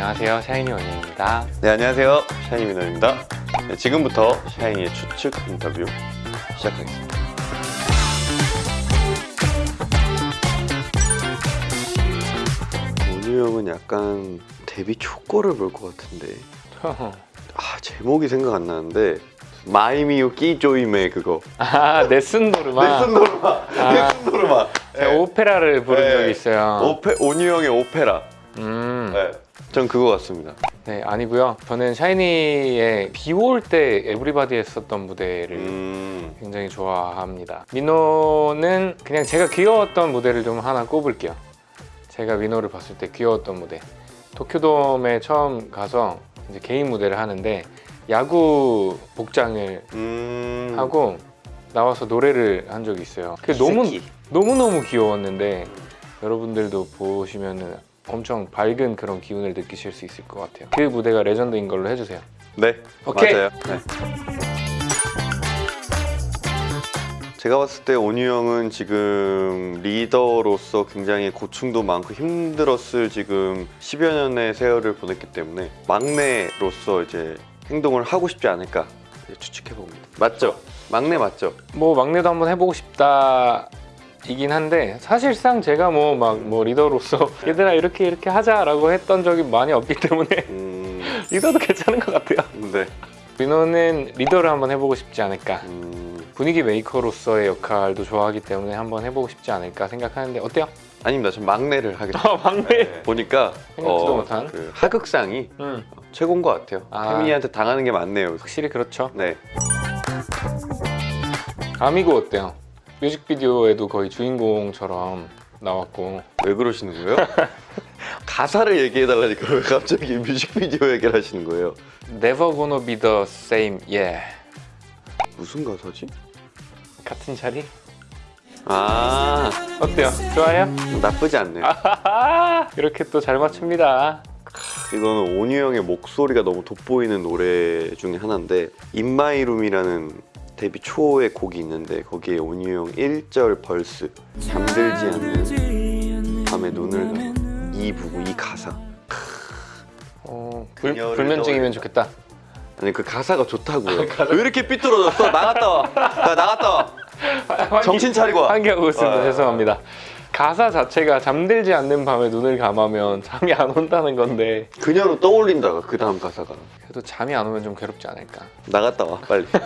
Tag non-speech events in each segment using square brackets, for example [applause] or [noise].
안녕하세요. 샤이니 원희입니다. 네 안녕하세요. 샤이니 민호입니다. 네, 지금부터 샤이니의 추측 인터뷰 시작하겠습니다. 원우 형은 약간 데뷔 초거를 볼 것 같은데. [laughs] 아 제목이 생각 안 나는데. 마이미유 끼조임의 그거. 아 네슨 노르마. 네슨 노르마. 아. 네슨 노르마. 제가 오페라를 부른 네. 적이 있어요. 오페 온유 형의 오페라. 음. 네. 전 그거 같습니다. 네 아니고요. 저는 샤이니의 비 올 때 Everybody 했었던 무대를 음, 굉장히 좋아합니다. 민호는 그냥 제가 귀여웠던 무대를 좀 하나 꼽을게요. 제가 민호를 봤을 때 귀여웠던 무대. 도쿄돔에 처음 가서 이제 개인 무대를 하는데 야구 복장을 음... 하고 나와서 노래를 한 적이 있어요. 그 너무 새끼. 너무 너무 귀여웠는데 여러분들도 보시면은 엄청 밝은 그런 기운을 느끼실 수 있을 것 같아요 그 무대가 레전드인 걸로 해주세요 네, 오케이. 맞아요. 네. 제가 봤을 때 온유 형은 지금 리더로서 굉장히 고충도 많고 힘들었을 지금 10여 년의 세월을 보냈기 때문에 막내로서 이제 행동을 하고 싶지 않을까 추측해 봅니다. 맞죠? 막내 맞죠? 뭐 막내도 한번 해보고 싶다 이긴 한데 사실상 제가 뭐막뭐 리더로서 [laughs] 얘들아 이렇게 이렇게 하자라고 했던 적이 많이 없기 때문에 음, [laughs] 리더도 괜찮은 것 같아요 네. 민호는 리더를 한번 해보고 싶지 않을까 음, 분위기 메이커로서의 역할도 좋아하기 때문에 한번 해보고 싶지 않을까 생각하는데 어때요? 아닙니다. 전 막내를 [laughs] 하겠습니다. 아 막내 네. 보니까 생각지도 못한. 그 하극상이 음, 최고인 것 같아요. 아. 태민이한테 당하는 게 많네요. 확실히 그렇죠 네. 아미고 어때요? 뮤직비디오에도 거의 주인공처럼 나왔고 왜 그러시는 거예요? [laughs] 가사를 얘기해 달라니까 왜 갑자기 뮤직비디오 얘기를 하시는 거예요? Never gonna be the same, yeah 무슨 가사지? 같은 자리? 아 어때요? 좋아요? 나쁘지 않네요. 아하하 이렇게 또 잘 맞춥니다 이거는 온유 형의 목소리가 너무 돋보이는 노래 중에 하나인데 In My Room이라는 데뷔 초의 곡이 있는데 거기에 온유 형 1절 verse 잠들지 않는 밤에 눈을 감아 이 부분 이 가사 어, 불, 불면증이면. 좋겠다 아니 그 가사가 좋다고요. 왜 이렇게 삐뚤어졌어? 나갔다 와. 나 나갔다 와. 정신 차리고 와. 한개하고 있습니다 아. 죄송합니다 가사 자체가 잠들지 않는 밤에 눈을 감으면 잠이 안 온다는 건데 그녀로 떠올린다가 그 다음 가사가 그래도 잠이 안 오면 좀 괴롭지 않을까 나갔다 와 빨리. [laughs]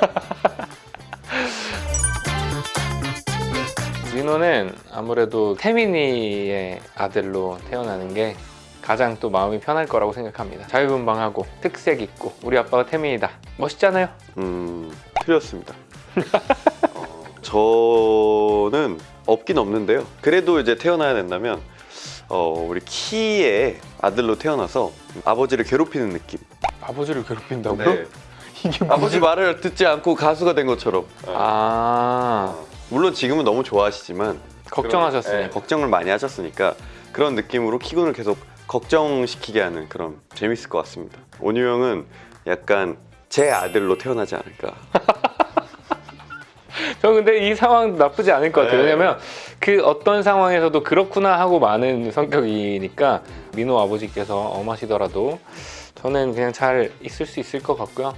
민호는 아무래도 태민이의 아들로 태어나는 게 가장 또 마음이 편할 거라고 생각합니다 자유분방하고 특색 있고 우리 아빠가 태민이다 멋있잖아요 음 틀렸습니다. [laughs] 어, 저는 없긴 없는데요. 그래도 이제 태어나야 된다면 어, 우리 키의 아들로 태어나서 아버지를 괴롭히는 느낌. 아버지를 괴롭힌다고요? 네. [laughs] 아버지 말을 듣지 않고 가수가 된 것처럼. 아 물론 지금은 너무 좋아하시지만 걱정하셨으니 네, 걱정을 많이 하셨으니까 그런 느낌으로 키군을 계속 걱정시키게 하는 그런 재밌을 것 같습니다. 온유 형은 약간 제 아들로 태어나지 않을까. [laughs] 저 근데 이 상황 나쁘지 않을 것 같아요 네. 왜냐면 그 어떤 상황에서도 그렇구나 하고 많은 성격이니까 민호 아버지께서 엄하시더라도 저는 그냥 잘 있을 수 있을 것 같고요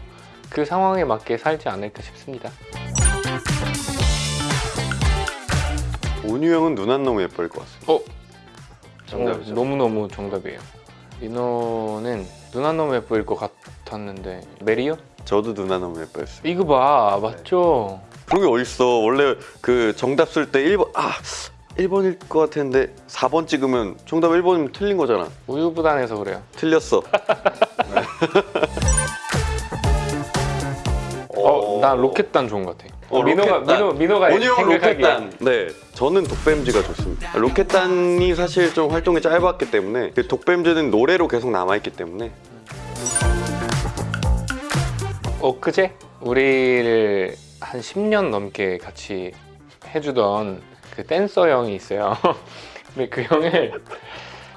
그 상황에 맞게 살지 않을까 싶습니다 온유 형은 눈 안 너무 예쁠 것 같습니다. 어? 정답이죠. 어, 너무너무 정답이에요 민호는 눈안 너무 예쁠 것 같았는데 메리요? 저도 눈안 너무 예뻐했어요. 이거 봐 맞죠? 그런 게 어딨어. 원래 그 정답 쓸 때 1번 아 1번일 것 같았는데 4번 찍으면 정답 1번이면 틀린 거잖아. 우유부단해서 그래요 틀렸어. [laughs] 어, 난 로켓단 좋은 것 같아 어, 민호가. 민호, 민호가 생각하기에 로켓단. 네, 저는 독뱀즈가 좋습니다. 로켓단이 사실 좀 활동이 짧았기 때문에 그 독뱀즈는 노래로 계속 남아있기 때문에 엊그제 우리를 한 10년 넘게 같이 해주던 그 댄서 형이 있어요 [laughs] 근데 그 형을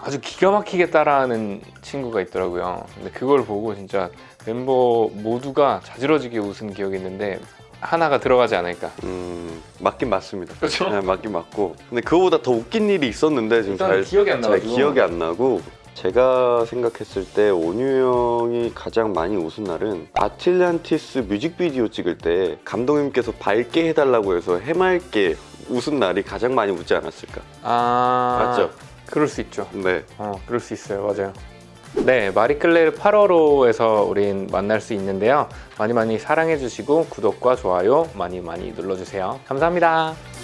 아주 기가 막히게 따라하는 친구가 있더라고요 근데 그걸 보고 진짜 멤버 모두가 자지러지게 웃은 기억이 있는데 하나가 들어가지 않을까 음, 맞긴 맞습니다. 그렇죠? 네, 맞긴 맞고 근데 그거보다 더 웃긴 일이 있었는데 지금 잘, 기억이 안 잘 기억이 안 나고 제가 생각했을 때 온유 형이 가장 많이 웃은 날은 아틀란티스 뮤직비디오 찍을 때 감독님께서 밝게 해달라고 해서 해맑게 웃은 날이 가장 많이 웃지 않았을까 아 맞죠? 그럴 수 있죠. 네 어, 그럴 수 있어요. 맞아요. 네, 마리클레르 8호로에서 우린 만날 수 있는데요. 많이 많이 사랑해 주시고 구독과 좋아요 많이 많이 눌러 주세요. 감사합니다.